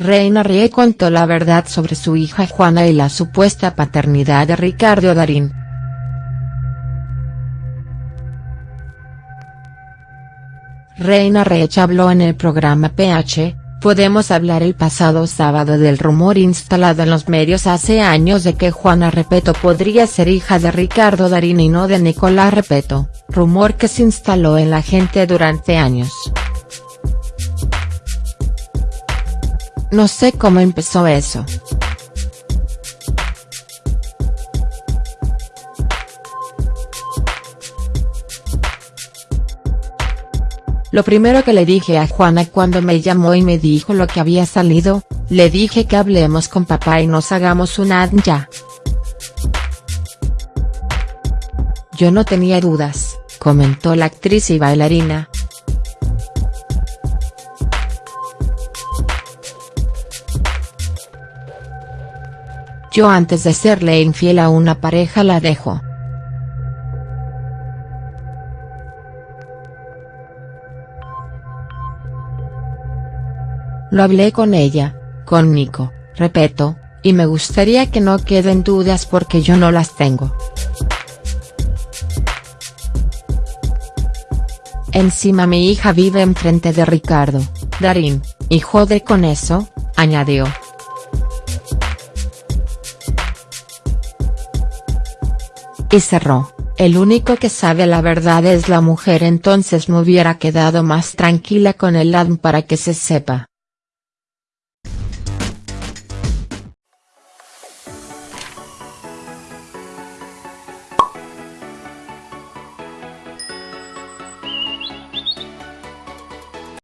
Reina Rie contó la verdad sobre su hija Juana y la supuesta paternidad de Ricardo Darín. Reina Rech habló en el programa PH, Podemos hablar el pasado sábado del rumor instalado en los medios hace años de que Juana Repeto podría ser hija de Ricardo Darín y no de Nicolás Repeto, rumor que se instaló en la gente durante años. No sé cómo empezó eso. Lo primero que le dije a Juana cuando me llamó y me dijo lo que había salido, le dije que hablemos con papá y nos hagamos una ya. Yo no tenía dudas, comentó la actriz y bailarina, Yo antes de serle infiel a una pareja la dejo. Lo hablé con ella, con Nico, repito, y me gustaría que no queden dudas porque yo no las tengo. Encima mi hija vive enfrente de Ricardo, Darín, y jode con eso, añadió. Y cerró, el único que sabe la verdad es la mujer entonces me hubiera quedado más tranquila con el ADM para que se sepa.